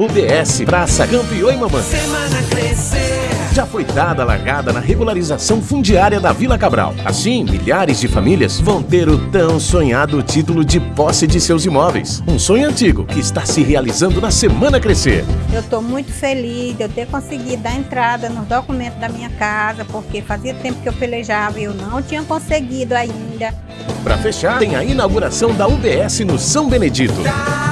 UBS Praça Campeão e Mamãe. Semana Crescer. Já foi dada a largada na regularização fundiária da Vila Cabral. Assim, milhares de famílias vão ter o tão sonhado título de posse de seus imóveis. Um sonho antigo que está se realizando na Semana Crescer. Eu estou muito feliz de eu ter conseguido dar entrada nos documentos da minha casa, porque fazia tempo que eu pelejava e eu não tinha conseguido ainda. Para fechar, tem a inauguração da UBS no São Benedito. Tá.